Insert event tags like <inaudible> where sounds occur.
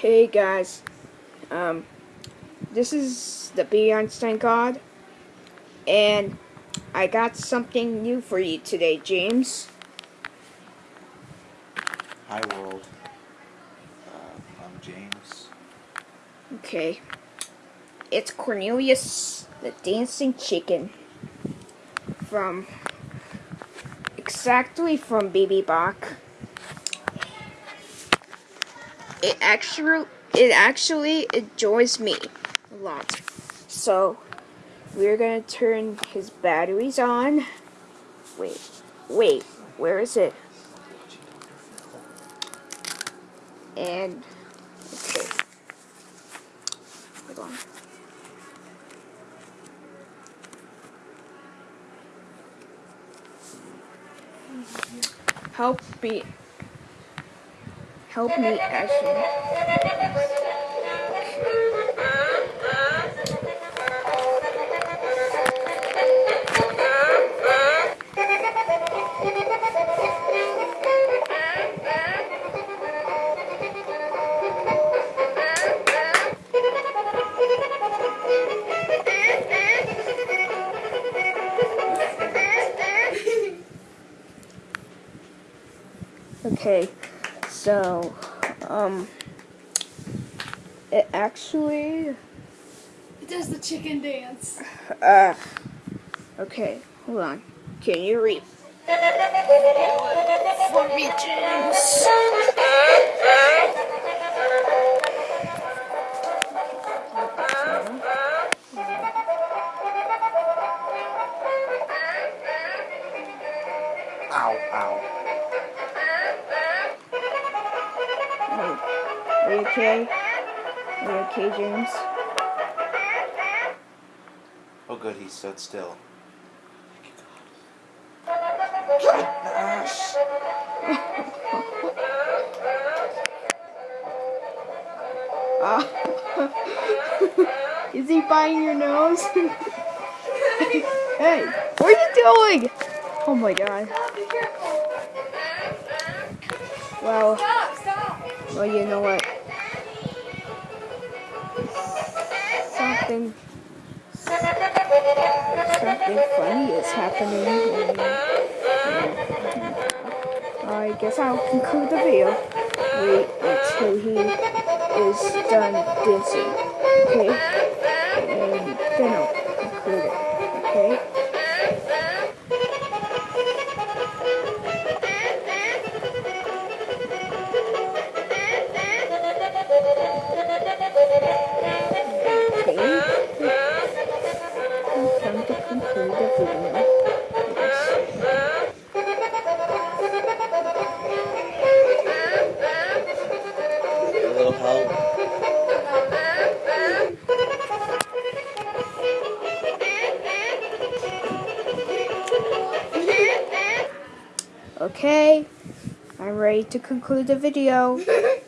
Hey guys, um, this is the B Einstein God, and I got something new for you today, James. Hi world. Uh, I'm James. Okay, it's Cornelius the Dancing Chicken from exactly from Baby Bach. It actually it actually enjoys me a lot. So we're gonna turn his batteries on. Wait, wait, where is it? And okay. Hold on. Help me. Help me, Ashley. Okay, so, um, it actually, It does the chicken dance. uh, okay, hold on. Can you read? For me, James. Ow, ow. Are you okay? Are you okay, James? Oh good, he stood still. Gosh. <laughs> Ah. Is he biting your nose? <laughs> hey, what are you doing? Oh my god. Well, well, you know what? Something, something funny is happening. And, I guess I'll conclude the video. Wait until he is done dancing, okay? And then I'll conclude it? Okay. Okay, I'm ready to conclude the video. <laughs>